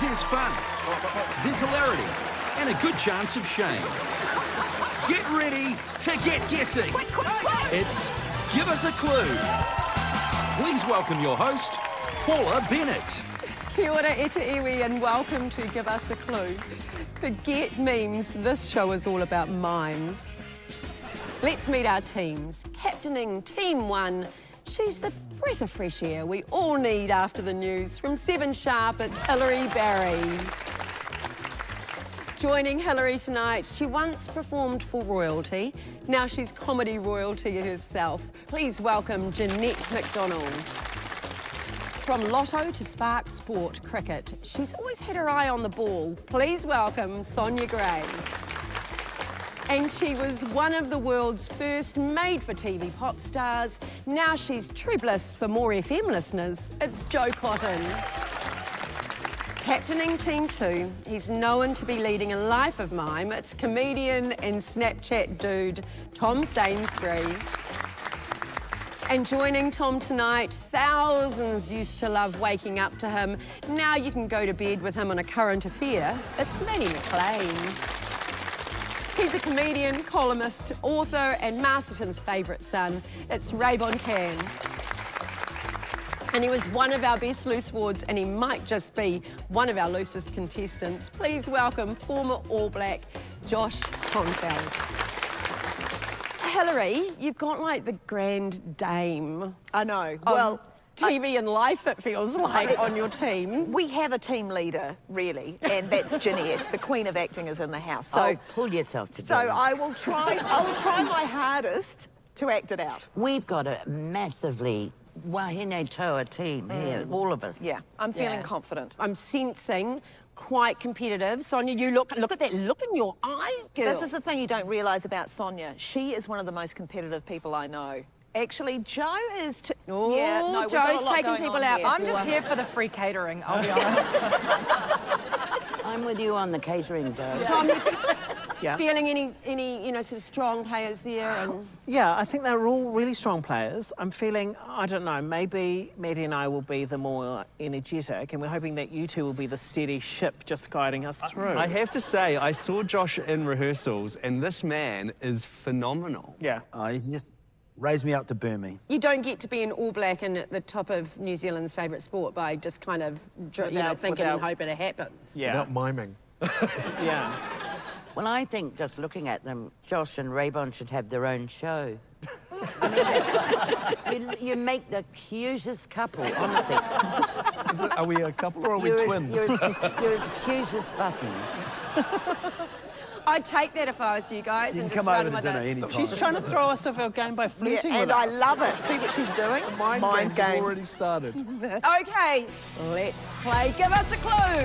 There's fun, there's hilarity, and a good chance of shame. Get ready to get guessing. It's Give Us a Clue. Please welcome your host, Paula Bennett. Kia ora e te iwi and welcome to Give Us a Clue. Forget memes, this show is all about mimes. Let's meet our teams. Captaining Team 1, she's the breath of fresh air we all need after the news. From 7 Sharp, it's Hilary Barry. Joining Hilary tonight, she once performed for royalty. Now she's comedy royalty herself. Please welcome Jeanette McDonald. From Lotto to Spark Sport Cricket, she's always had her eye on the ball. Please welcome Sonia Gray. And she was one of the world's first made-for-TV pop stars. Now she's true bliss for more FM listeners. It's Jo Cotton. Captaining Team 2, he's known to be leading a life of mime. It's comedian and Snapchat dude, Tom Sainsbury. And joining Tom tonight, thousands used to love waking up to him. Now you can go to bed with him on a current affair. It's Matty McLean. He's a comedian, columnist, author, and Masterton's favourite son. It's Ray Kan. And he was one of our best loose forwards, and he might just be one of our loosest contestants. Please welcome former All Black Josh Kronfeld. Hilary, you've got like the grand dame. I know. well, TV and life, it feels like, on your team. we have a team leader, really, and that's Jeanette. the queen of acting is in the house. So, oh, pull yourself together. so. I will try. I will try my hardest to act it out. We've got a massively wahine toa team mm. here, all of us. Yeah, I'm feeling Yeah. confident. I'm sensing quite competitive. Sonia, you look look at that look in your eyes, girl. This is the thing you don't realise about Sonia. She is one of the most competitive people I know. Actually, Jo is. T- Oh, yeah, no, we've got a Jo's taking people out here. I'm just here for the free catering, I'll be honest. I'm with you on the catering, Jo. Tom, Yeah. feeling any any you know sort of strong players there and Yeah, I think they're all really strong players. I'm feeling, I don't know, maybe Matty and I will be the more energetic, and we're hoping that you two will be the steady ship just guiding us through. I have to say, I saw Josh in rehearsals, and this man is phenomenal. yeah. Uh, he just raised me up to burn me. you don't get to be an All Black and at the top of New Zealand's favourite sport by just kind of dr- you know Without- thinking and hoping it happens. Yeah. Without miming. Yeah. Well, I think just looking at them, Josh and Raybon should have their own show. I mean, you, you make the cutest couple, honestly. Is it, are we a couple or are we You're twins? As, you're, as, you're as cute as buttons. I'd take that if I was you guys you can and just come run over to dinner anytime. She's trying to throw us off our game by flirting Yeah, flirting and with I love it. See what she's doing? Mind, Mind games have games. already started. Okay, let's play Give Us a Clue.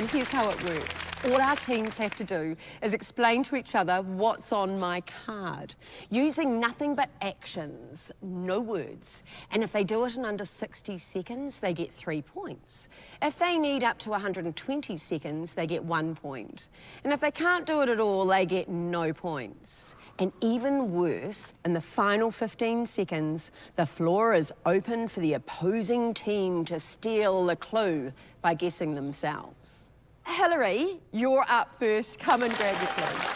And here's how it works. All our teams have to do is explain to each other what's on my card, using nothing but actions, no words. And if they do it in under 60 seconds, they get three points. If they need up to 120 seconds, they get one point. And if they can't do it at all, they get no points. And even worse, in the final 15 seconds, the floor is open for the opposing team to steal the clue by guessing themselves. Hilary, you're up first. Come and grab your clue.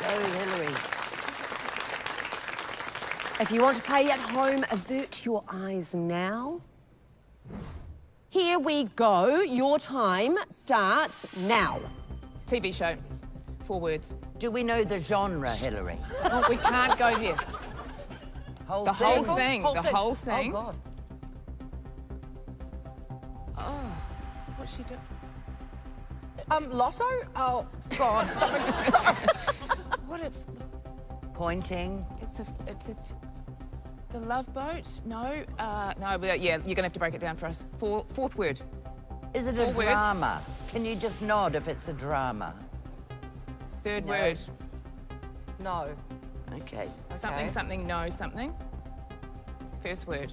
Go, Hilary. If you want to play at home, avert your eyes now. Here we go. Your time starts now. TV show. Four words. Do we know the genre, Hilary? Oh, we can't go there. Whole The whole thing? thing. Whole the thing. whole oh, thing. Oh, God. Oh, what's she doing? Um, Lotto? Oh, God. Something. sorry. What if Pointing. it's a it's a t- the love boat? No, uh, no. But yeah, you're gonna have to break it down for us. Four, fourth word. Is it a words. drama? Can you just nod if it's a drama? Third No. word. No. Okay. Something, Okay. something, no, something. First word.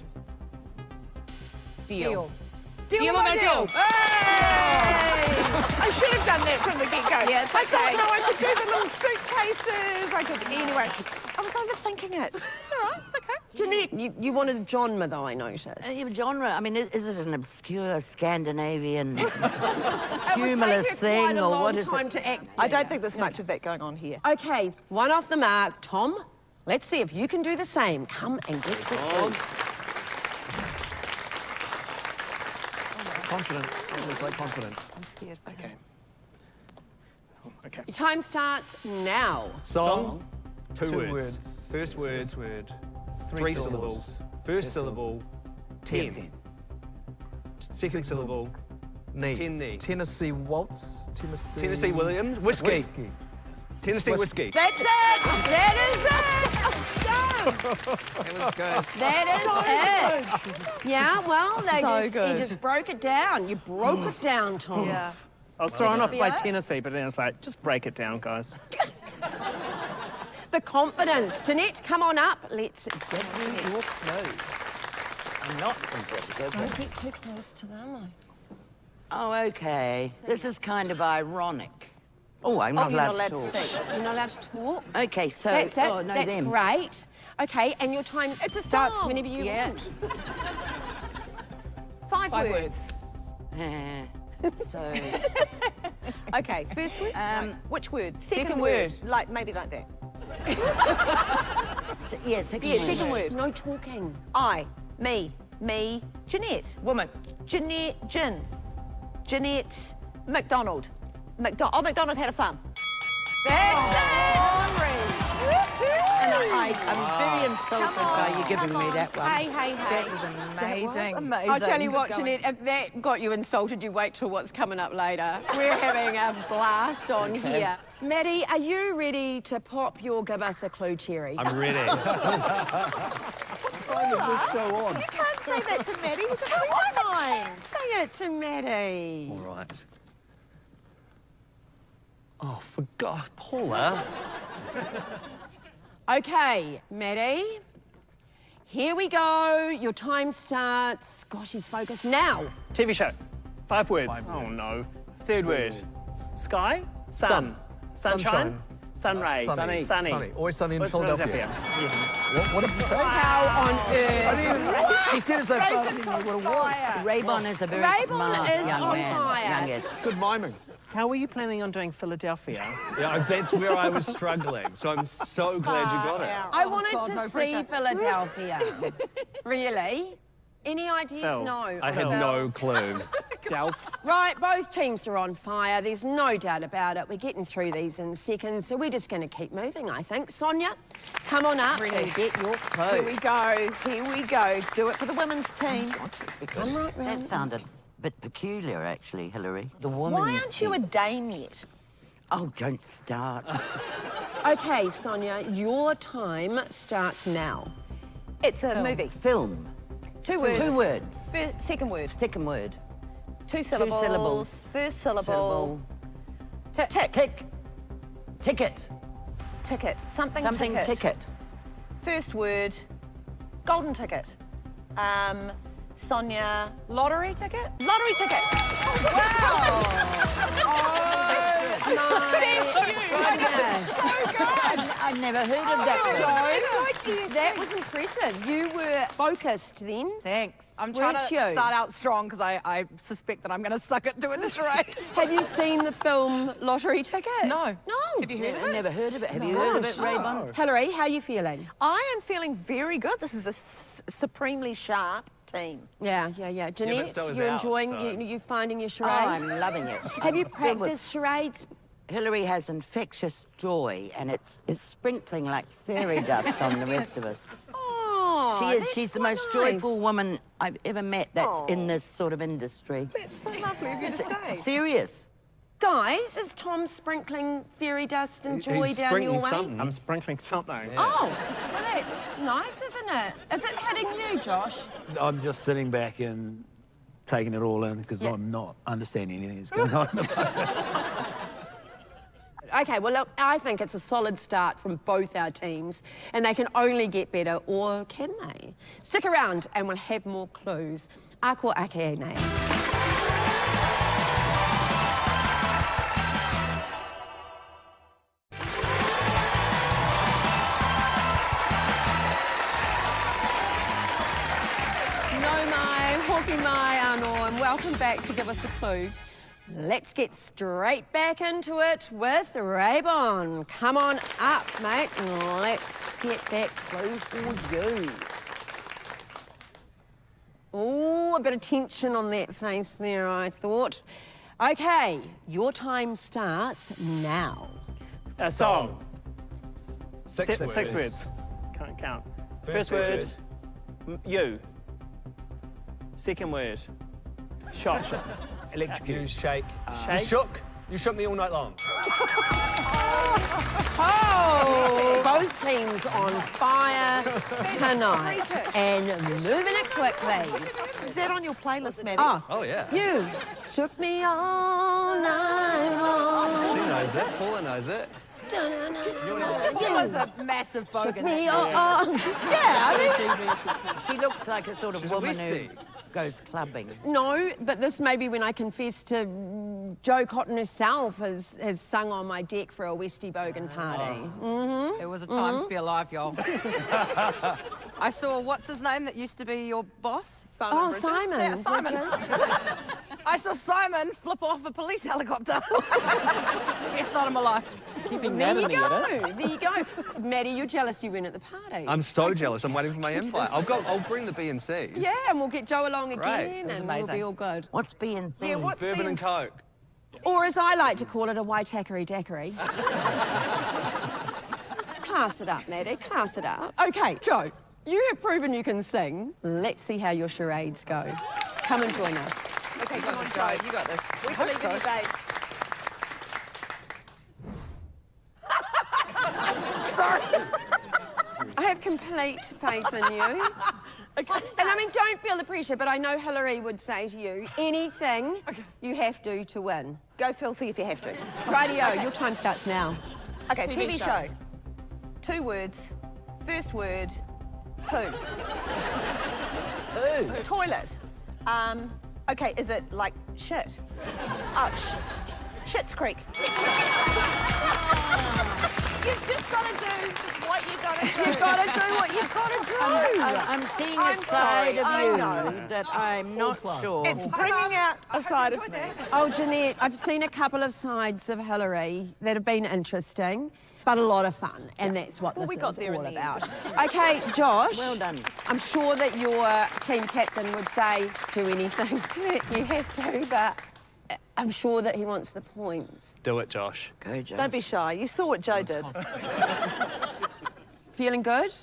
Deal. Deal. Deal or no deal? I should have done that from the get-go. Yeah, it's okay. I thought, no, I could do the little suitcases. I could, anyway. I was overthinking it. It's all right. It's okay. Jeanette, you, you wanted a genre, though, I noticed. Uh, yeah, genre, I mean, is, is it an obscure Scandinavian It would humorous take you thing or long what is time it? to act. I don't think there's much of that going on here. Okay, one off the mark. Tom, let's see if you can do the same. Come and get your clue. Confidence. Always like confidence. I'm scared for Okay. him. Oh, okay. Your time starts now. Song. Two, Two words. words. First word. First word. Three, syllables. First syllable. Ten. Ten. Second syllable. Knee. Ten knee. Tennessee Waltz. Tennessee. Tennessee Williams. Whiskey. Whiskey. Tennessee whiskey. That's it. That is it. Done. It was good. That is it. Yeah, well, So just, good. you just broke it down. You broke it down, Tom. Yeah. I was thrown off by Yeah. Tennessee, but then I was like, just break it down, guys. The confidence. Jeanette, come on up. Let's give you your clue. I'm not competitive. Don't get too close to them. Oh, okay. This is kind of ironic. Oh, I'm Oh, not you're allowed, not allowed to to talk. speak. You're not allowed to talk. Okay, so That's it. oh, no, That's them. great. Okay, and your time It's a starts song. whenever you Yeah. want. Five, Five words. words. So Okay, first word. Um, no. Which word? Second, second word. word. Like maybe like that. yeah, second Yeah, word. second word. No talking. I, me, me, Jeanette, Woman. Jeanette, Gin, Jeanette, McDonald, McDo- oh, McDonald had a farm. And I, I'm very insulted by you giving come me that one. Hey, hey, hey. That was amazing. amazing. I'll tell you what, Good going. Jeanette, if that got you insulted, you wait till what's coming up later. We're having a blast on here. Matty, are you ready to pop your Give Us a Clue cherry? I'm ready. time is this show on? You can't say that to Matty. He's a friend of mine. Say it to Matty. All right. Oh, for God, Paula. Okay, Matty. Here we go. Your time starts. Gosh, he's focused now. TV show. Five words. Five oh words. no. Third word. Sky. Sun. Sunshine. Sunshine. Sun ray. Sunny. Sunny. Sunny. Always sunny in What's Philadelphia. Yes. What, what did you say? How on earth? he said as though I didn't know what it was. Raybon is a very Raybon smart is young on man. fire. Youngish. Good miming. How were you planning on doing Philadelphia? Yeah, that's where I was struggling. So I'm so glad you got it. I oh, wanted to see Philadelphia. really? Any ideas? Phil. No. I had Phil. no clue. Delph. Right, both teams are on fire. There's no doubt about it. We're getting through these in seconds, so we're just going to keep moving, I think. Sonia, come on up and get your clue. Here we go. Here we go. Do it for the women's team. Come right That sounded a bit peculiar, actually, Hilary. The woman. Why aren't you a dame yet? Oh, don't start. Okay, Sonia, your time starts now. It's a movie. Film. Two words. Two words. Fir- second word. Second word. Two syllables. syllables. First syllable. Syllable. Tick. Tick. Tick. Ticket. Ticket. Something, Something ticket. ticket. First word. Golden ticket. Um, Sonia. Lottery ticket? Lottery ticket. Wow! Oh, I've never heard of that oh, one. That was impressive. You were focused then. Thanks. I'm trying Weren't to you? start out strong because I, I suspect that I'm going to suck at doing this charade. Have you seen the film Lottery Ticket? No. No. Have you heard of I it? never heard of it. Have you heard of it, Raybon? Hilary, how are you feeling? I am feeling very good. This is a s- supremely sharp team. Yeah, yeah, yeah. Jeanette, so you're ours, enjoying, so- you, you finding your Oh, charade? I'm loving it. Have you I'm filled with- practiced charades? Hilary has infectious joy, and it's, it's sprinkling like fairy dust on the rest of us. Oh, She is. She's the most nice. joyful woman I've ever met that's in oh. this sort of industry. It's so lovely of you to say. Serious. Guys, is Tom sprinkling fairy dust and joy He's down your sprinkling way? something. I'm sprinkling something. Oh, well, that's nice, isn't it? Is it hitting you, Josh? I'm just sitting back and taking it all in because Yeah. I'm not understanding anything that's going on. Okay, well, look, I think it's a solid start from both our teams, and they can only get better, or can they? Stick around, and we'll have more clues. Ako ake nei. Back to Give Us a Clue. Let's get straight back into it with Raybon. Come on up, mate, and let's get that clue for you. Oh, a bit of tension on that face there, I thought. Okay, your time starts now. A song. Six, Se- six words. Can't count. First, First word, word. you. Second word, shot. Electrocute. You shake. Shake. You shook. You shook me all night long. Oh! Both teams on fire tonight and moving it quickly. Is that on your playlist, Matty? Oh, Oh, yeah. you shook me all night long. She knows it. Paula knows it. It was a massive bogan. Shook me all. Yeah, I mean, She looks like a sort of She's a woman who Westie. Goes clubbing. no, but this may be when I confess to Jo Cotton herself has, has sung on my deck for a Westie Bogan party. It was a time Mm-hmm. to be alive, y'all. I saw, what's his name that used to be your boss? Simon Oh, Bridges? Simon Yeah, Simon. I saw Simon flip off a police helicopter. Best night of my life. Keeping There that you in the edit. go. There you go. Matty, you're jealous you weren't at the party. I'm so jealous. I'm waiting for my invite. I'll go. I'll bring the B and C's. Yeah, and we'll get Jo along Great. again, It was and we'll be all good. What's B and C? Yeah, what's Bourbon and Coke. Or as I like to call it, a white Waitakere daiquiri. Class it up, Matty, class it up. Okay, Jo, you have proven you can sing. Let's see how your charades go. Come and join us. Okay, come on, Jo. You got this. We believe in you, babes. Sorry. I have complete faith in you. And I mean, don't feel the pressure, but I know Hilary would say to you, anything you have to to win. Go filthy if you have to. Rightio, your time starts now. Okay, TV TV, show. show. Two words. First word, poo. Poo. Toilet. Um, okay, is it like shit? Oh, sh- Schitt's Creek. You've just got to do what you've got to do. You've got to do what you've got to do. I'm, I'm seeing a I'm side sorry, of I you know. that I'm not sure. It's bringing out a side of me. Oh, Jeanette, I've seen a couple of sides of Hilary that have been interesting, but a lot of fun, and that's what Well, this we got is there in all the about. end. Okay, Josh. Well done. I'm sure that your team captain would say, do anything you have to, but I'm sure that he wants the points. Do it, Josh. Go, Jo. Don't be shy. You saw what Jo did. Feeling good?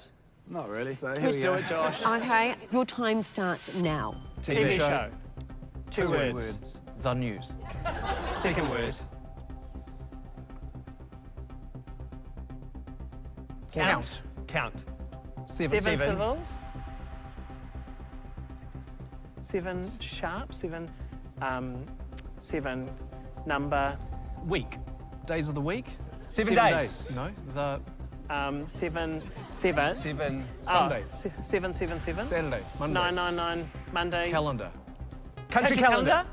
Not really, but here Let's we do go. it, Josh. Okay, your time starts now. TV show. Two, words. The news. Second word. Count. Count. Seven, Seven. syllables. Seven sharp. Seven. Um, seven number. Week. Days of the week. Seven days. No. The Um, seven. Seven. Seven. Oh, se- seven, seven, seven. Saturday. Monday. Nine, nine, nine. Monday. Calendar. Country, calendar.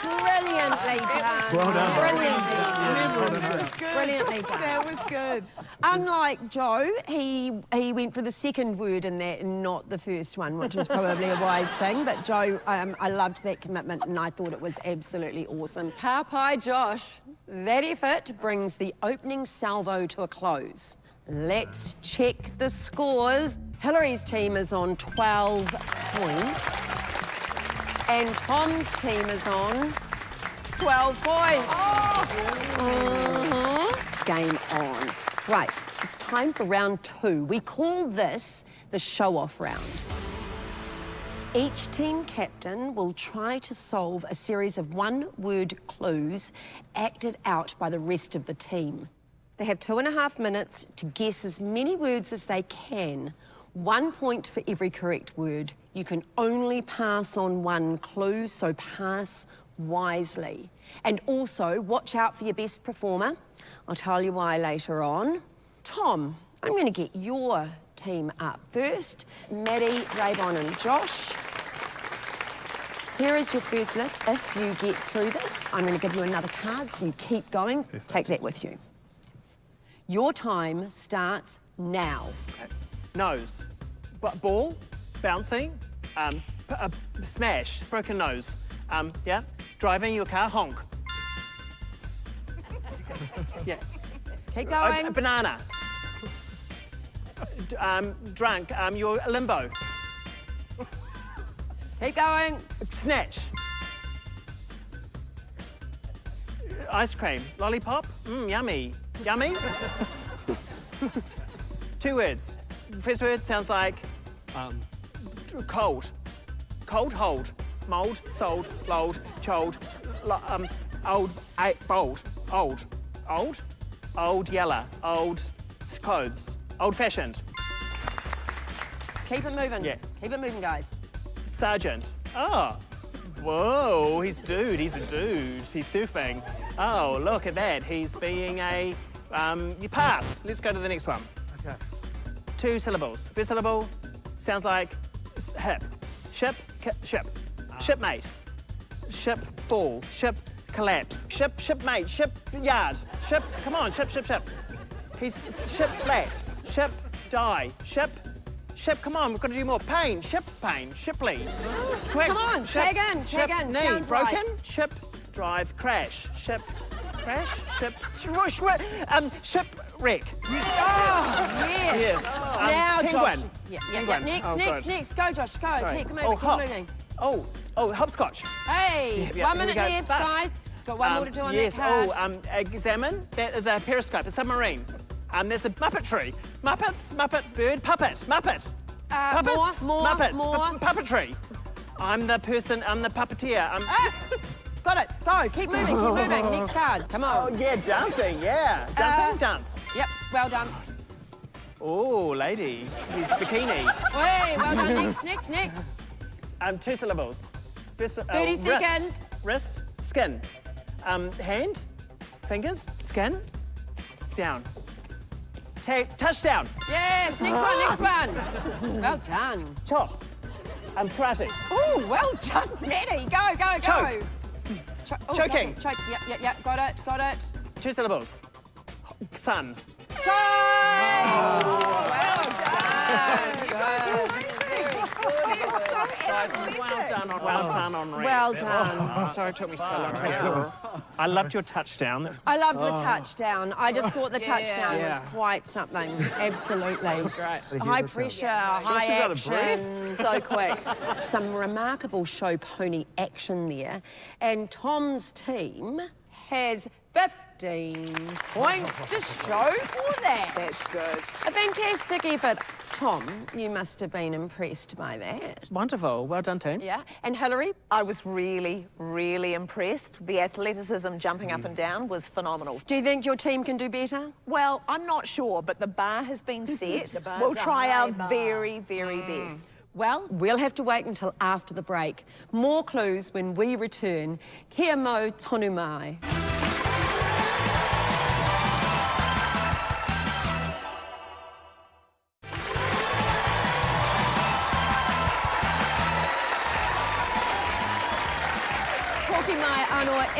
Brilliantly done. Well done. Brilliantly done. Brilliantly done. That was good. Unlike Jo, he he went for the second word in that and not the first one, which is probably a wise thing. But Jo, um, I loved that commitment and I thought it was absolutely awesome. Harpai Josh, that effort brings the opening salvo to a close. Let's check the scores. Hilary's team is on 12 points. And Tom's team is on 12 points. Mhm. Game on. Right, it's time for round two. We call this the show-off round. Each team captain will try to solve a series of one-word clues acted out by the rest of the team. They have two and a half minutes to guess as many words as they can. One point for every correct word. You can only pass on one clue, so pass wisely. And also, watch out for your best performer. I'll tell you why later on. Tom, I'm going to get your team up first. Matty, Raybon and Josh. Here is your first list. If you get through this, I'm going to give you another card, so you keep going. Take that with you. Your time starts now. Nose. b- ball, bouncing, um, uh, smash, broken nose. Um, yeah, driving your car, honk. yeah, Keep Uh, going. banana. D- um, drunk, um, your limbo. Keep going. Snatch. Ice cream. Lollipop. Mmm, yummy. Yummy? Two words. First word sounds like um, cold. Cold, hold. Mold, sold, lold, chold, lo- um, old, a, bold, old, old, old yellow, old s- clothes, old fashioned. Keep it moving. Yeah. Keep it moving, guys. Sergeant. Oh. Whoa, he's dude, he's a dude. He's surfing. Oh, look at that. He's being a, um, you pass. Let's go to the next one. Okay. Two syllables. First syllable sounds like hip. Ship, ship. Ah. Shipmate. Ship fall. Ship collapse. Ship, shipmate. Ship yard. Ship, come on, ship, ship, ship. He's ship flat. Ship die. Ship, ship, come on, we've got to do more. Pain, ship pain, shipley. Quick. Come on, ship, again. in, ship, tag in, knee, sounds broken. right. Ship, drive, crash. Ship, crash, ship, sh- sh- um, shipwreck. Oh, yes. Yes. Um, now, penguin. Josh. Yeah, yeah, yeah. Next, Oh, next, good. next. Go, Josh. Go. Sorry. Keep moving. oh, hop. moving. Oh, oh, hopscotch. Hey, Yeah, yeah, one minute left, Bus. guys. Got one more Um, to do on yes. that card. Oh, um, examine. That is a periscope, a submarine. Um, there's a Muppetry. Muppets, Muppet, bird, puppet, Muppet. Uh, Puppets, more, more, Muppets, more. pu- puppetry. I'm the person, I'm the puppeteer. I'm, Ah, got it. Go. Keep moving. Keep moving. Next card. Come on. oh, yeah, dancing, yeah. Dancing, Uh, dance. Yep. Well done. Oh, lady. He's bikini. Hey, well done. next, next, next. Um, two syllables. First, uh, 30 wrist, seconds. Wrist, skin. Um, hand, fingers, skin, it's down. Ta- touchdown. Yes. Next one. Next one. Well done. Chop. Um, karate. Oh, well done, Matty. Go, go, go. Choke. Cho- oh, Choking. Choke. Yep, yep, yep. Got it. Got it. Two syllables. Sun. Time. Oh, guys, well done on, well done on red. Well Oh, done. I'm sorry it took me so long to get I loved your touchdown. I love the touchdown. I just thought the Yeah. touchdown Yeah. was quite something. Absolutely. It was great. High pressure, high she's action. So quick. Some remarkable show pony action there. And Tom's team has 15 points to show for that. That's good. A fantastic effort. Tom, you must have been impressed by that. Wonderful. Well done, team. Yeah. And Hilary? I was really, really impressed. The athleticism jumping up and down was phenomenal. Do you think your team can do better? Well, I'm not sure, but the bar has been set. bar's we'll try our bar. very, very mm. best. Well, we'll have to wait until after the break. More clues when we return. Kia mo tonu mai.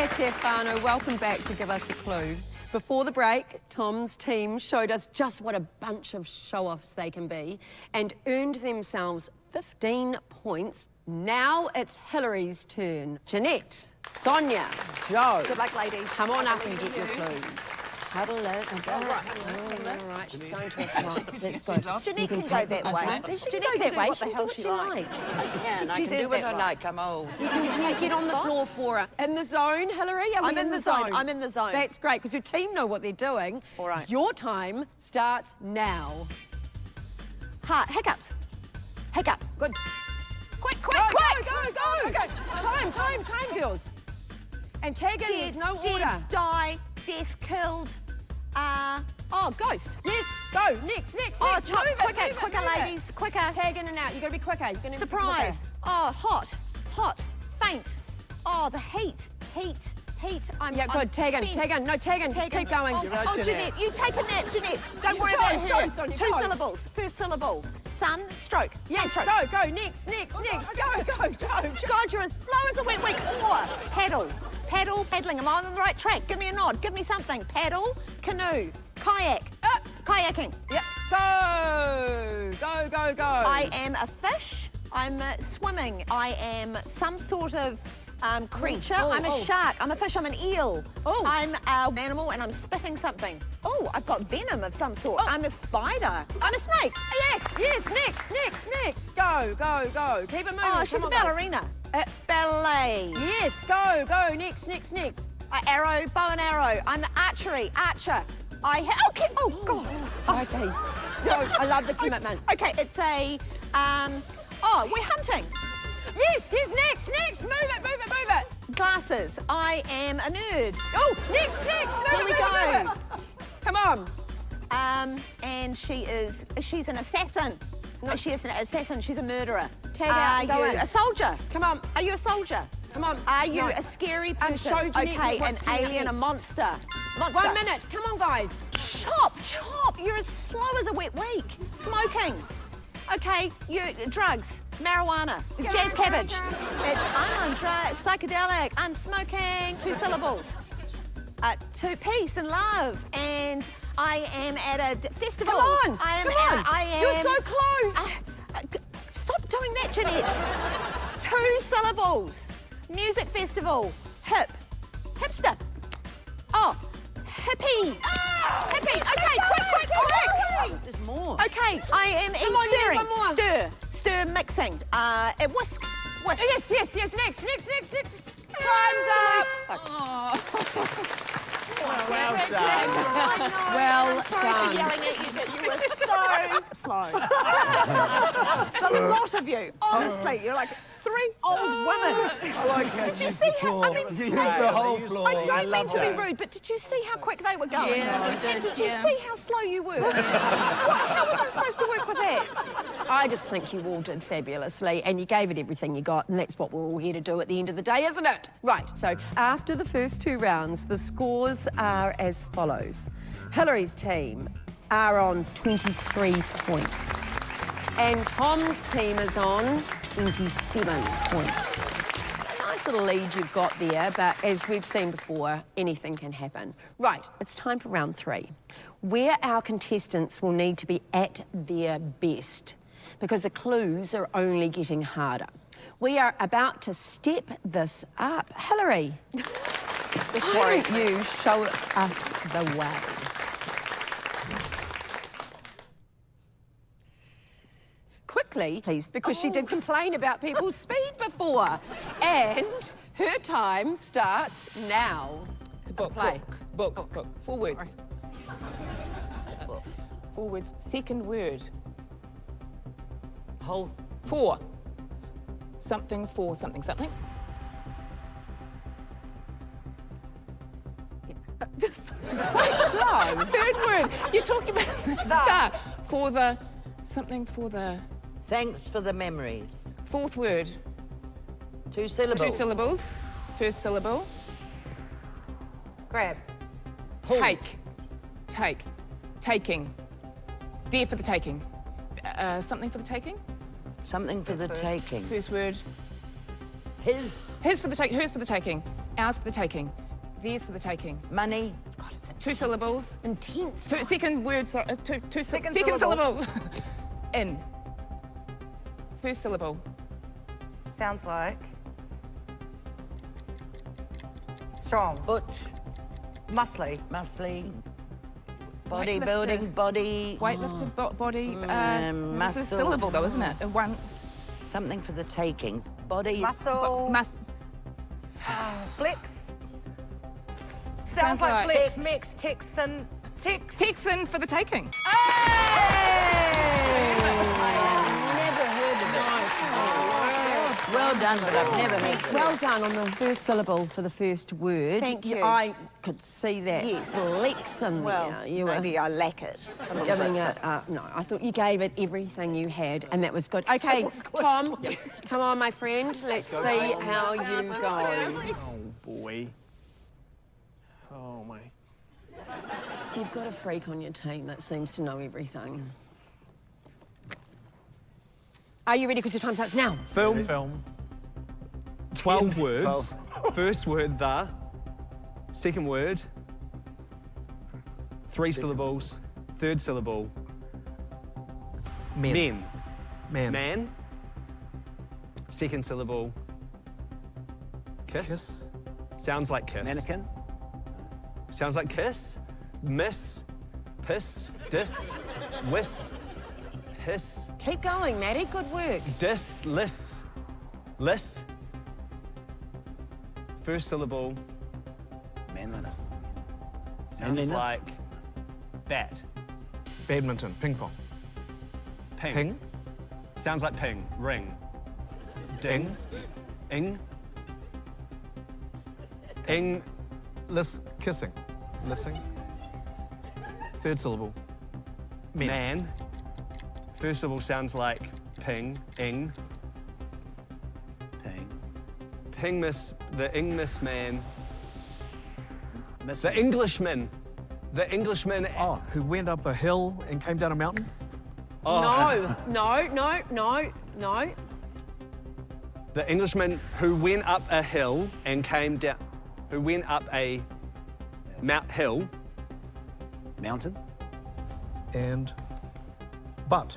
E. Welcome back to give us a clue. Before the break, Tom's team showed us just what a bunch of show-offs they can be and earned themselves 15 points. Now it's Hilary's turn. Jeanette, Sonia, Jo. Good luck, ladies. Come on up and get in your you. clues. Huddle it. Oh, all right, she's going to a club. Let's go. Jeanette You can go take- that okay. way. She can go that way. She the can do what she she likes. likes. Yeah, and I can do what I like. I'm old. You can get on the floor for her. In the zone, Hilary? I'm in the zone. I'm in the zone. That's great, because your team know what they're doing. All right. Your time starts now. Heart, hiccups. Hiccup. Good. Quick, quick, Go, quick. go, go, go. Time, time, time, girls. And tag in, there's no dead, order. die, death, killed. Uh, oh, ghost. Yes, go. Next, next, Oh, next. top, Move it, quicker, move it, quicker, move it. ladies, quicker. Tag in and out. you got to be quicker. You're gonna Surprise. Oh, hot, hot, faint. Oh, the heat, heat, heat. I'm, Yeah, I'm good. Tag in, tag in. No, tag in. Just Tag in. keep going. Oh, You're right, oh, Jeanette. Jeanette, you take a nap, Jeanette. Don't You worry go, about go, her. Sonia, Two go. syllables. First syllable. Sun, stroke. Yes, Sunstroke. go, go. Next, next, next. Go, go, go. go. God, you're as slow as a wet week. Or Paddle. Paddle, paddling. Am I on the right track? Give me a nod. Give me something. Paddle, canoe, kayak. Uh, Kayaking. Yep. Go! Go, go, go. I am a fish. I'm uh, swimming. I am some sort of um, creature. oh, I'm a oh. shark. I'm a fish. I'm an eel. Oh. I'm an animal and I'm spitting something. Oh, I've got venom of some sort. I'm a spider. I'm a snake. Yes, yes, next, next, next. Go, go, go. Keep it moving. Oh, she's Come a on, guys. Uh, Ballet. Yes, go, go. Next, next, next. Uh, arrow, bow and arrow. I'm archery, archer. I okay. Oh God. Okay. No, I love the commitment. Okay, it's a um. Oh, we're hunting. Yes, yes, next, next. Move it, move it, move it. Glasses. I am a nerd. Oh, next, next. Move Here it, we move go. it, it. Come on. Um, and she is, she's an assassin. No. She is an assassin, she's a murderer. Tag out Are go you in. a soldier? Come on. Are you a soldier? Come on. Are you No. a scary I'm person? so Jeanette, okay, an what's coming up alien, a monster. Monster. One minute. Come on, guys. Chop, chop. You're as slow as a wet week. Smoking. Okay, you drugs, marijuana, jazz cabbage. It's I'm on drugs, psychedelic. I'm smoking. Two syllables. Uh, two peace and love, and I am at a d- festival. Come on. I am. Come on. I am. You're so close. Uh, uh, stop doing that, Jeanette. Two syllables. Music festival. Hip. Hipster. Oh, hippie. Hippie. Okay, quick, quick, quick. There's more. Okay, I am in on, you need stirring. one more. Stir. Stir mixing. Uh, whisk. Whisk. Yes, yes, yes. Next, next, next, next. Time's up. Salute. Oh, well done. I know. Oh well I'm sorry done. for yelling at you, but you were so slow. the lot of you, honestly, you're like three old ah. women. I like how Did you see how? floor. I mean, You use they- the whole floor. I don't mean to be rude, but did you see how quick they were going? Yeah, we And did, did you yeah. see how slow you were? What- how was I supposed to work with that? I just think you all did fabulously and you gave it everything you got, and that's what we're all here to do at the end of the day, isn't it? Right, so after the first two rounds, the scores are as follows. Hilary's team are on 23 points, and Tom's team is on 27 points. A nice little lead you've got there, but as we've seen before, anything can happen. Right, it's time for round three, where our contestants will need to be at their best because the clues are only getting harder. We are about to step this up. Hilary, This worries you show us the way? Quickly, please, because she did complain about people's speed before. And her time starts now. It's a book. play. Book. Book. book. Four words. Four words. Second word. Whole Four. Something for something something. Just Slow. Third word. You're talking about the. For the. Something for the. Thanks for the memories. Fourth word. Two syllables. Two syllables. First syllable. Grab. Take. Take. Taking. There for the taking. Uh, something for the taking. Something for the taking. First word. His His for the take. Hers for the taking. Ours for the taking. Theirs for the taking. money. God, it's intense. Two syllables. Intense. Two, second word. Sorry. Uh, two. Two. sy- Second second syllable. syllable. In. First syllable. Sounds like. Strong. Butch. Muscly. Muscly. Weightlifter. Bodybuilding. Body. Weightlifter bo- body. Mm, Uh, this is muscle. syllable though, isn't it? One. Something for the taking. Body. Muscle. Must. Flex. S- Sounds, Sounds like, like- flex. Mix. Texan. Tex. Texan for the taking. Never done, but I've never heard. Well done on the first syllable for the first word. Thank you. I could see that Yes. flex in Well, there. You were I lack it. a little giving it. Uh, no, I thought you gave it everything you had, and that was good. Okay, was good. Tom, come on, my friend. Let's see how you go. Oh, boy. Oh, my. You've got a freak on your team that seems to know everything. Are you ready? Because your time starts now. Film. Film. 12 words. First word, the. Second word, three syllables. Third syllable, Men. Men. Man. Man. Second syllable. Kiss. Kiss. Sounds like kiss. Mannequin. Sounds like kiss. Miss. Piss. Dis. Whis. Hiss. Keep going, Matty. Good work. Dis. Liss. Liss. First syllable. Manliness. Sounds Manliness? like bat. Badminton. Ping pong. Ping. Ping. Sounds like ping. Ring. Ding. Ing. Ing. Lis kissing. Lissing. Third syllable. Men. Man. First syllable sounds like ping. Ing. Ping. Ping. The ing man. Miss. The Englishman. The Englishman. Oh, who went up a hill and came down a mountain? Oh, No, no, no, no, no. The Englishman who went up a hill and came down. Who went up a mount hill. Mountain. And but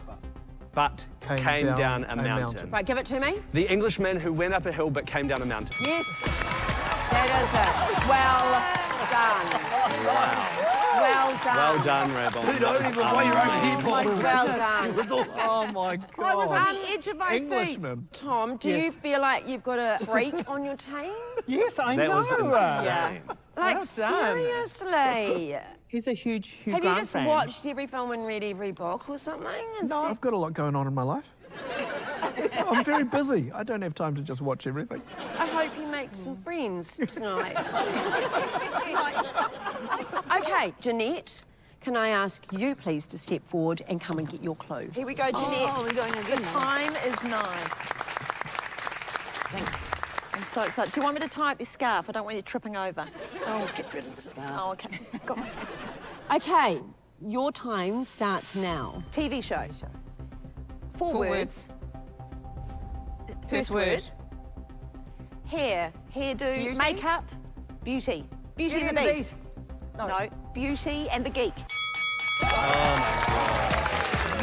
but Came came, down down, a a, mountain. mountain. Right, give it to me. The Englishman who went up a hill but came down a mountain. Yes. That is it. Well done. Wow. Well done. Well done, Raybon. Dude, don't even why you're over here, Paul. Well done. oh my god! Oh I was on the edge of my seat. Englishman. Tom, do you feel like you've got a freak on your team? Yes, I That know. was insane. Yeah. Like, Well seriously? He's a huge Hugh Have you just fan. watched every film and read every book or something? and No, said- I've got a lot going on in my life. I'm very busy. I don't have time to just watch everything. I hope you make some friends hmm. tonight. okay, Jeanette, can I ask you please to step forward and come and get your clue? Here we go, Jeanette. Oh, we're going again The time is nine. Thanks. I'm so excited. Do you want me to tie up your scarf? I don't want you tripping over. Oh, get rid of the scarf. Oh, okay. Go on. Okay, your time starts now. TV show. Four, Four words. First First word. word. Hair, hairdo, Beauty? makeup, beauty. Beauty, and the Beast. No. Beauty and the Geek. Oh,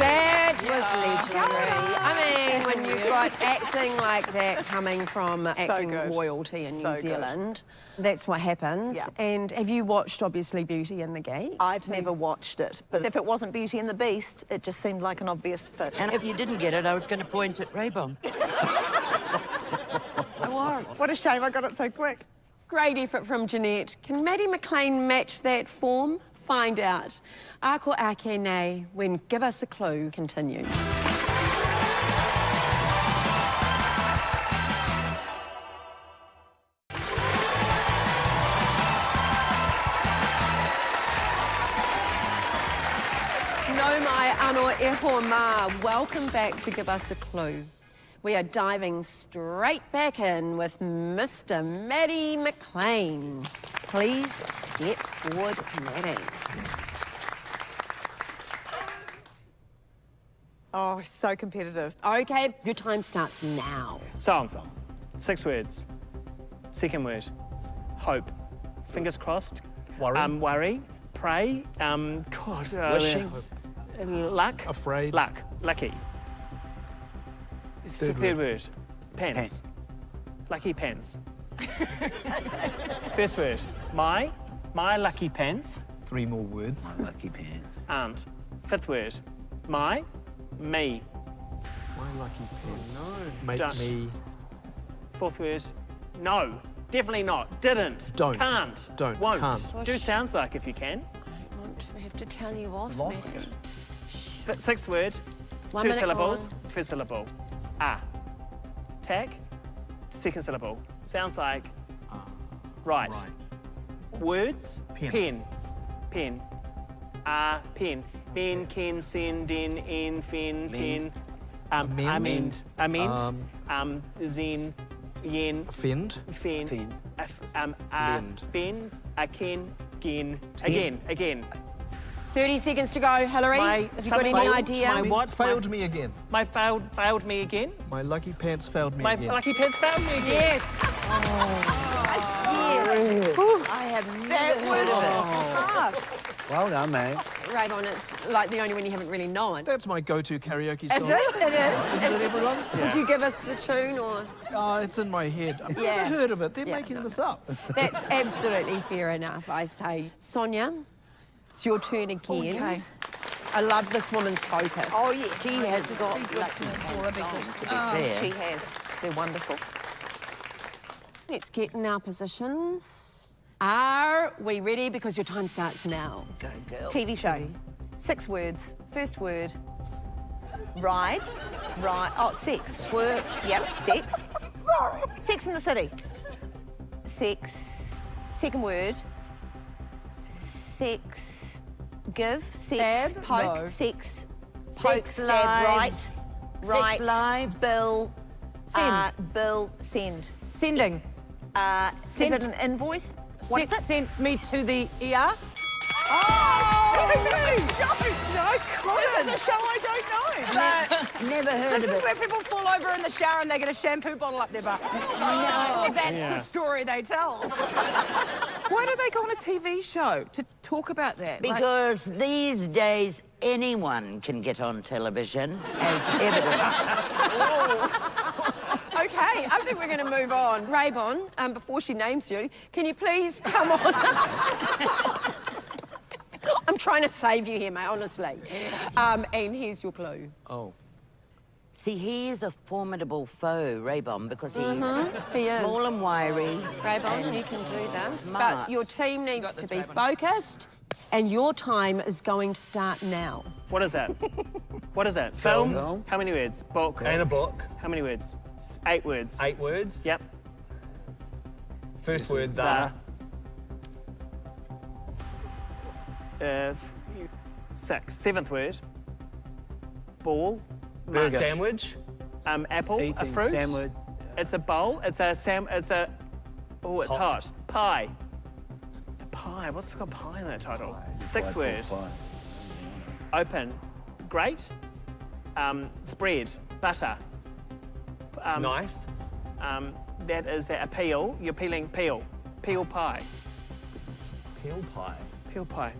That was legendary. I mean, when you've got acting like that coming from acting good. royalty in So New good. Zealand, that's what happens. Yeah. And have you watched, obviously, Beauty and the Geek? I've never watched it, but if it wasn't Beauty and the Beast, it just seemed like an obvious fit. And if you didn't get it, I was going to point at Raybon. what a shame I got it so quick. Great effort from Jeanette. Can Matty McLean match that form? Find out. Ako ake nei when Give Us a Clue continues. No mai ano e ma. Welcome back to Give Us a Clue. We are diving straight back in with Mr. Matty McLean. Please step forward, Matty. Oh, so competitive. Okay, your time starts now. Song. Six words. Second word. Hope. Fingers crossed. Worry. Um, worry. Pray. Um, God. Uh, Wishing. uh, Luck. Afraid. Luck. Lucky. Third, Third third word. Pants. Lucky pants. First word. My. My lucky pants Three more words. My Lucky pants. aren't. Fifth word. My. Me. My lucky pants. No. Make Don't. me. Fourth word. No. Definitely not. Didn't. Don't. Can't. Don't. Won't. Can't. Do sounds like if you can. I want to have to tell you off, Lost. Matty. Sixth word. One two syllables. gone. First syllable. Ah. Tag. Second syllable. Sounds like. right. Right. Words. Pen. Pen. Pen. Ah. Pen. Ben, ken, sen, den, en, fen, ten. Um, Amend. amend. Amend. Um, Um, zen, yen, Offend. fen. Fen. af- Um, Lend. ben, aken, gen. Again, again. 30 seconds to go, Hilary. My Have you got any failed- idea? my what? Failed my, me again. My failed, failed me again. My lucky pants failed me My again. lucky pants failed me again. Yes. Yes. I have never That was heard of tough. Well done, mate. Raybon, it's like the only one you haven't really known. That's my go-to karaoke song. Is it? It is. Isn't it everyone's? Would you give us the tune or? Oh, it's in my head. I've Yeah. never heard of it. They're Yeah, making no. this up. That's absolutely fair enough, I say. Sonia, it's your turn again. Okay. I love this woman's focus. Oh, yes. She has Just got be good lucky to know hands Paula, because- to be Oh, fair. She has. They're wonderful. Let's get in our positions. Are we ready? Because your time starts now. Go, girl. TV show. Six words. First word. Ride. Ride. Oh, sex. Word. Yep. Sex. Sorry. Sex in the City. Sex. Second word. Sex. Give. Sex. Stab? Poke. No. Sex. Poke. Sex stab. lives. Right. Right. Sex lives. Bill. Send. Uh, bill. Send. Sending. Uh, is it an invoice? What is Sex sent me to the ER. Oh, No, This is a show I don't know. Never heard This of is it. where people fall over in the shower and they get a shampoo bottle up their butt. No. That's Yeah. the story they tell. Why do they go on a TV show to talk about that? Like- Because these days anyone can get on television as evidence. Okay, I think we're going to move on. Raybon, um, before she names you, can you please come on? I'm trying to save you here, mate, honestly. Um, and here's your clue. Oh. See, he is a formidable foe, Raybon, because he's Mm-hmm. He small and wiry. Raybon, and you can do this, smart. but your team needs got to be Raybon. focused, and your time is going to start now. What is that? What is that? Film? Film. How many words? Book? And a book. How many words? S- Eight words. Eight words. Yep. First word, the. Uh, six. Seventh word. Ball. The sandwich. Um, apple. a Eating fruit. sandwich. It's a bowl. It's a sam. It's a. Oh, it's hot. Hot. Pie. Pie. What's got pie in that title? Sixth word. Open. Great. Um, spread. Butter. Um, Knife. Um, that is that a peel. You're peeling peel. Peel pie. Peel pie. Peel pie.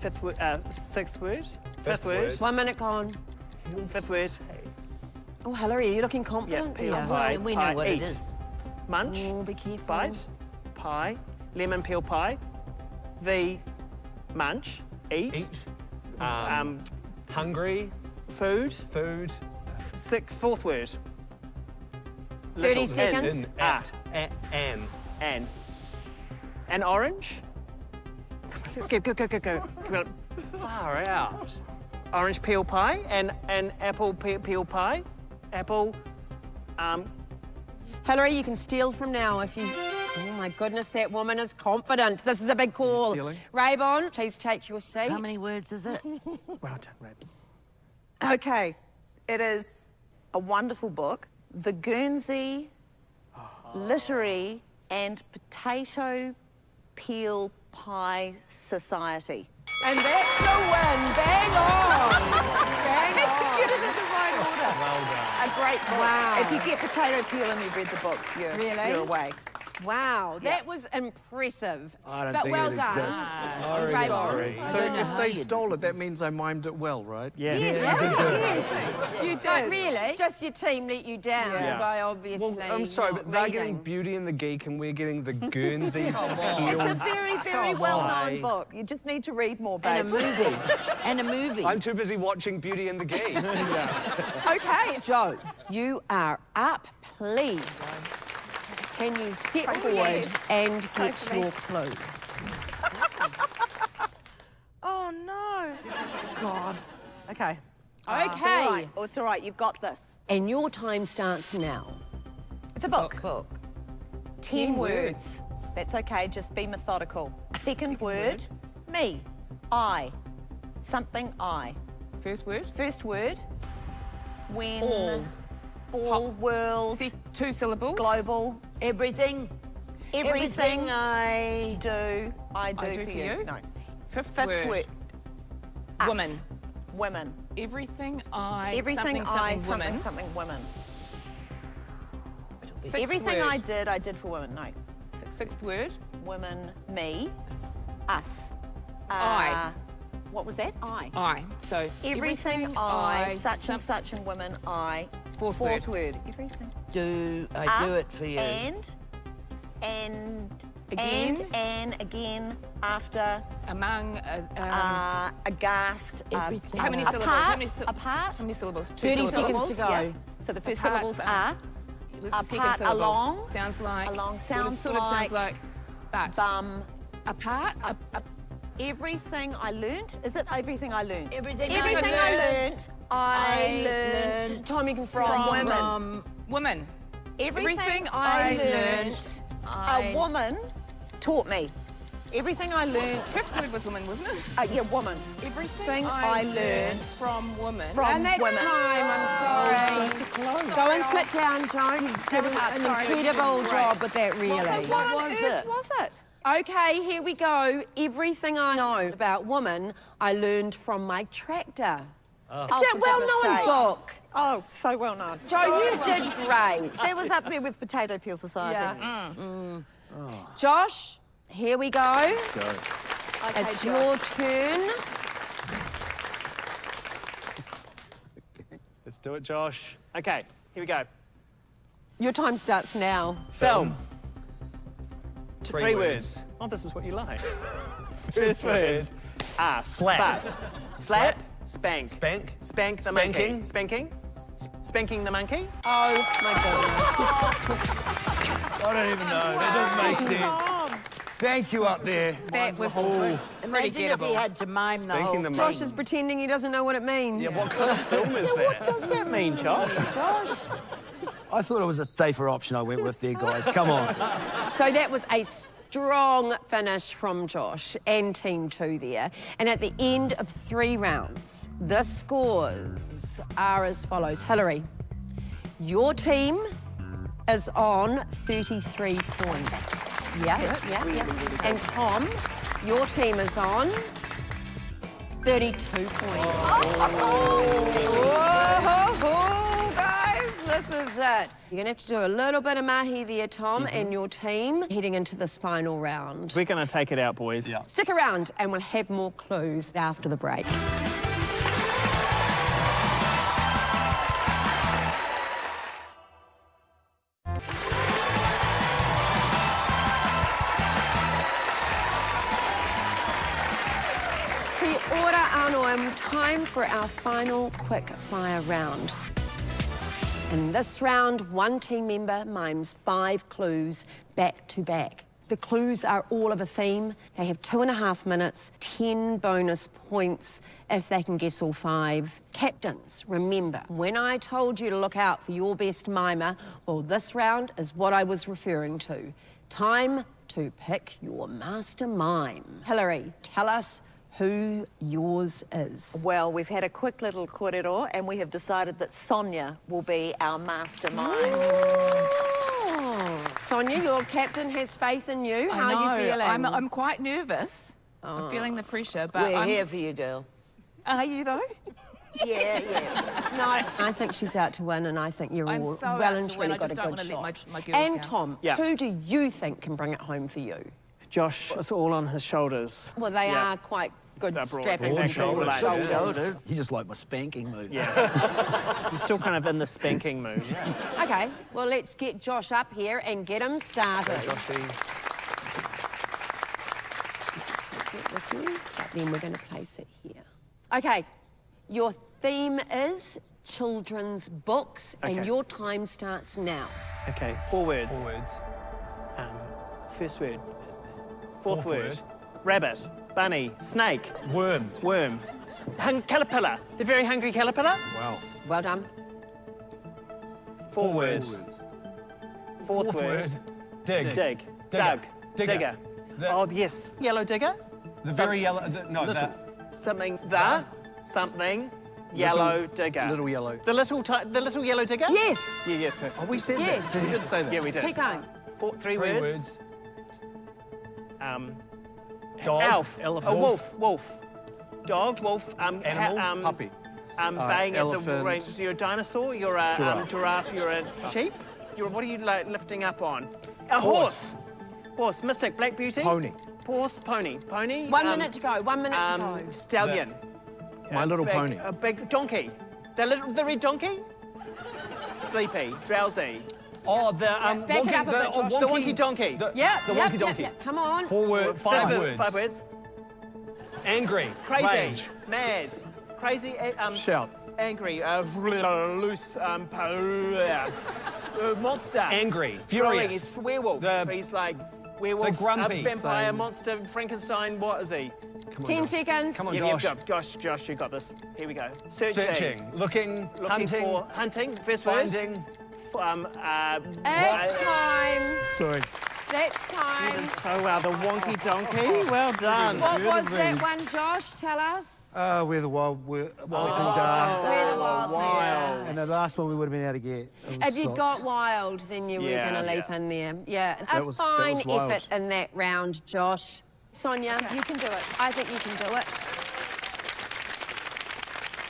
Fifth word. Uh, sixth word. Fifth, Fifth word. word. One minute gone. Fifth word. Oh, Hilary, are you looking Yeah. confident? Peel Yeah. pie. we pie. know what Eat. it is. Munch. Oh, be careful. Bite. Pie. Lemon peel pie. V. Munch. Eat. Eat. Um, Um, hungry. food. Food. Sick. Fourth word. 30 Little. seconds. In. Ah. At. At. An. An. An orange. Let's go, go, go, go, go. Come on. Far out. Orange peel pie and an apple pe- peel pie. Apple. Um, Hilary, you can steal from now if you. Oh my goodness, that woman is confident. This is a big call. stealing? Raybon, please take your seat. How many words is it? well done, Red. Okay, it is a wonderful book. The Guernsey Literary and Potato Peel Pie Society. And that's the win. Bang on. Bang to on. get it in the right order. Well done. A great book. Wow. If you get potato peel and you've read the book, you're, Really? you're away. Wow, that was impressive. I don't but think well it done. exists. Raybon. Sorry. So don't know if they stole it, that means I mimed it well, right? Yeah. Yes, oh, yes, you But did. really, just your team let you down Yeah. by obviously. Well, I'm sorry, not but they're reading. getting Beauty and the Geek and we're getting the Guernsey It's a very, very well-known book. You just need to read more, And babes. a movie. and a movie. I'm too busy watching Beauty and the Geek. Okay, Jo, you are up, please. Can you step Oh, forward yes. and get me. your clue? Oh no. God. Okay. Okay. It's all right. Oh, it's all right. You've got this. And your time starts now. It's a book. Book. Ten, Ten words. That's okay. Just be methodical. Second, word, me, I, something I. First word. First word, when, All. Ball, world, See, two syllables. global, Everything. everything, I. do, I do, do for, for you. you? No. Fifth, Fifth word. word, us. Woman. Women. Everything I. Everything something, I, something, something, women. something, women. Sixth everything word. I did, I did for women. No. Sixth word. Women, me, us. I. Uh, what was that? I. I. So Everything, I, such and such and women, I. Fourth Fourth word. word. Everything. Do I A, do it for you? And, and, Again. and, and, again, after, Among. Uh, um, uh, aghast. uh, Everything. how many apart, syllables? How many, apart. how many syllables? Two 30 syllables. seconds to go. Yeah. So the first Apart, syllables um, are What's the second apart, along. Sounds like. Along sort of- sounds sort of sounds like- like. But. bum. apart. Up- a- a- Everything I learnt. Is it everything I learnt? Everything I everything I learnt. learnt. I, I learnt learnt Tom, you can from, start. women. From everything, everything I, I learnt, I- a woman taught me. Everything I learnt. Fifth word was woman, wasn't it? Uh, yeah, woman. Everything I learnt from woman. from And that's women. time, I'm sorry. Go and sit down, Jo. You did was an incredible job with that, really. So what, on was earth it? was it? Okay, here we go. Everything I know about women, I learned from my tractor. Oh, It's that oh, for well-known book. Oh, so well known. Jo, you did great. That was up there with Potato Peel Society. Yeah. Mm. Mm. Josh, here we go. Go. Okay, It's Josh. your turn. Let's do it, Josh. Okay, here we go. Your time starts now. Film. Three Three, words. words. Oh, this is what you like. First word. Ah, Slap. But. Slap. Spank. Spank. Spank the Spanking. monkey. Spanking. S- Spanking the monkey. Oh, my goodness. I don't even know. That doesn't make sense. Thank you up there. That was Imagine pretty if he had to mime the whole the. Josh is pretending he doesn't know what it means. Yeah, what kind of film is that? What does that mean, Josh? Josh? I thought it was a safer option I went with there, guys. Come on. So that was a strong finish from Josh and Team Two there. And at the end of three rounds, the scores are as follows. Hilary, your team is on 33 points. Yeah, yeah, yeah. And Tom, your team is on 32 points. Oh, oh, oh, whoa, guys, this is it. You're gonna have to do a little bit of mahi there, Tom, mm-hmm. and your team heading into the final round. We're going to take it out, boys. Yeah. Stick around and we'll have more clues after the break. Kia ora anō, time for our final quick fire round. In this round, one team member mimes five clues back to back. The clues are all of a theme. They have two and a half minutes, 10 bonus points if they can guess all five. Captains, remember, when I told you to look out for your best mimer, well, this round is what I was referring to. Time to pick your master mime. Hilary, tell us who yours is. Well, we've had a quick little korero and we have decided that Sonia will be our mastermind. Oh. Sonia, your captain has faith in you. How I know. are you feeling? I'm, I'm quite nervous. I'm oh. feeling the pressure, but We're I'm, here for you, girl. Are you though? Yeah, yeah. No, I think she's out to win, and I think you're I'm all so well and truly I got a good shot. my- my and down. Tom, Yeah. who do you think can bring it home for you? Josh, it's all on his shoulders. Well, they Yeah. are quite good They're strapping broad shoulders. shoulders. shoulders. You just like my spanking move. Yeah. I'm still kind of in the spanking mood. Okay, well, let's get Josh up here and get him started. Take it with you, but then we're going to place it here. Okay, your theme is children's books, Okay. and your time starts now. Okay, four words. Four words. Um, first word. Fourth, Fourth word. word. Rabbit, bunny, snake, Worm. worm. Hung- caterpillar, the very hungry caterpillar. Wow. Well done. Four, words. Fourth, Fourth word. word. Dig. Dig. Digger. Digger. Digger. The- Oh, yes. Yellow digger. The very yellow. The, no, Listen. that. Something. The. Something. Yellow Little- digger. Little yellow. The little ti- the little yellow digger. Yes. Yeah, yes. yes. Oh, we said Yes. that. We did say that. Yeah, we did. Keep going. Four, three, Three words. words. Um, Dog. elf. elephant. A wolf. Wolf. Dog. Wolf. Um, ha- um, Puppy. Um, Uh, baying at the elephant. range. So you're a dinosaur. You're a Um, Giraffe. giraffe. You're a sheep. You're what are you like lifting up on? A horse. Horse. Mystic. Black Beauty. Pony. horse, pony, pony. One um, minute to go. One minute um, to go. Stallion. My Little big- Pony. A big donkey. The little, the red donkey. Sleepy, drowsy. Oh, the um, back it wonky, up the, bit, oh, Josh. The wonky, wonky donkey. The, Yeah, the yep, wonky donkey. yep. Come on. Four word, five, Five, words. Five words. Angry. Crazy. Rage. Mad. Crazy. eh, Um, Shout. Angry. Uh, loose. Um, po- uh, uh, monster. Angry. Growing, Furious. He's werewolf. The- he's like werewolf. the grumpy. uh, vampire, Same. monster, Frankenstein. What is he? Come on, Ten Josh. seconds. Come on, Yeah, Josh. You've got, Josh, Josh, you got this. Here we go. Searching. Searching. Looking. Looking hunting. for hunting. First Finding. words. Um, uh, It's time. Sorry. That's time. Did so well. The wonky donkey. Well done. What was that one, Josh? Tell us. Uh, where the wild, where, wild Oh. things are. Where the wild wild. things And the last one we would have been able to get. it If you got wild, then you Yeah, were going to leap yeah. in there. Yeah, a was- fine effort in that round, Josh. Sonia, You can do it. I think you can do it.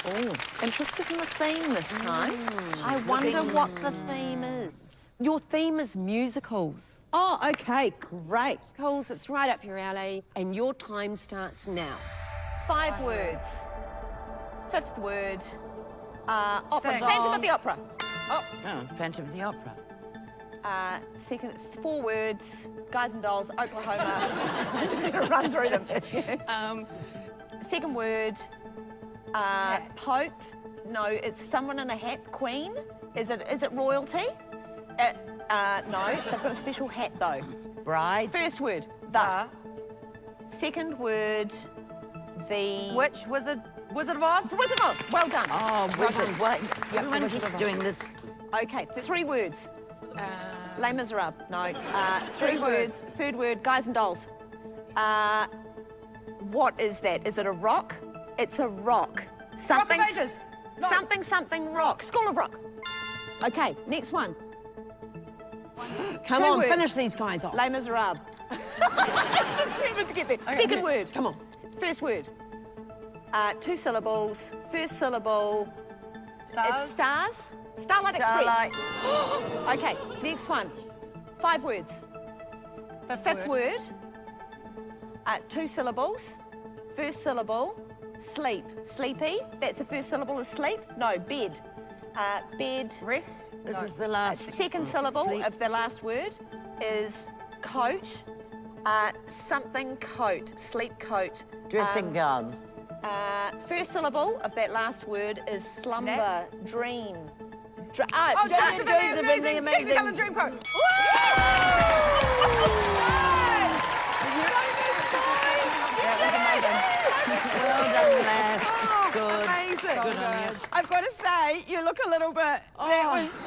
Oh, interested in the theme this time. I wonder what the theme is. Your theme is musicals. Oh, okay, great. Coles, it's right up your alley, and your time starts now. Five words. Fifth word. Uh, opera. Sing. Phantom of the Opera. Oh, Phantom of the Opera. Uh, second, four words. Guys and Dolls, Oklahoma. I'm just gonna run through them. um, second word. Uh, Pope. No, it's someone in a hat. Queen. Is it? Is it royalty? Uh, uh, no, they've got a special hat though. Bride. First word. The. Second word. The. Which Wizard Wizard of Oz? Wizard of Oz. Well done. Oh, Wizard. What? Everyone Wizard keeps doing this. Okay, th- three words. Uh, Les Miserables. No. Uh, three Third word. word. Third word. Guys and dolls. Uh, what is that? Is it a rock? It's a rock. Something. Rock of Ages. No. Something. Something. Rock. School of Rock. Okay. Next one. Come Two on, words. finish these guys off. Les Miserables. Determined to get there. Second word. Come on. First word. Uh, two syllables. First syllable. Stars. It's stars. Starlight Starlight. Express. okay, next one. Five words. Fifth, Fifth word. Uh, two syllables. First syllable. Sleep. Sleepy. That's the first syllable is sleep. No, bed. Uh, bed. Rest. This No. is the Uh, last. second syllable Sleep. of the last word is coat. Uh, something coat. Sleep coat. Dressing Um, gown. uh, first syllable of that last word is slumber, Nap. dream. Dr- uh, Oh, dr- Joseph, Joseph and the and amazing, amazing. Technicolor Dreamcoat. Well done, lass. Good. Amazing. Good on you. I've got to say, you look a little bit. That Oh. was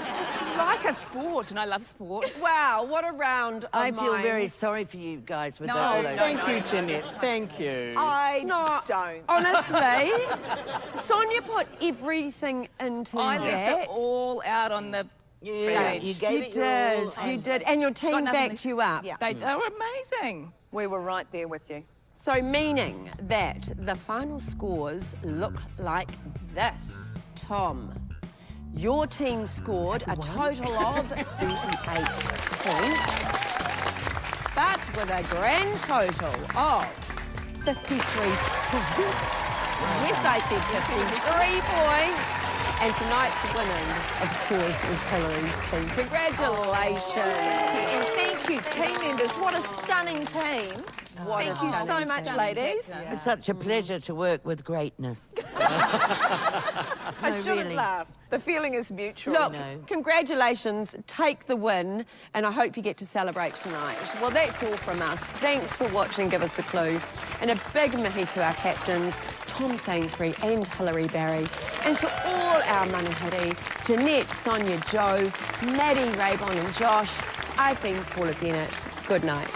like a sport, and I love sport. Wow, what a round of I feel very sorry for you guys with No, the, all no. Thank no, you, no, Jeanette. Thank you. I No, don't. Honestly, Sonia put everything into I that. left it all out on the Yeah, stage. you gave You it did, you did, and your team backed you up. Yeah. They hmm. are amazing. We were right there with you. So meaning that the final scores look like this. Tom, your team scored a total of 38 points, but with a grand total of 53 points. Yes, I said 53 points. And tonight's winners, of course, is Hilary's team. Congratulations. And thank you, team members. What a stunning team. What thank you so much, team. ladies. It's such a pleasure to work with greatness. I No, shouldn't really. laugh. The feeling is mutual. Look, know. congratulations, take the win, and I hope you get to celebrate tonight. Well, that's all from us. Thanks for watching Give Us a Clue. And a big mihi to our captains, Tom Sainsbury and Hilary Barry. And to all our manuhiri, Jeanette, Sonia, Jo, Matty, Raybon and Josh, I've been Paula Bennett. Good night.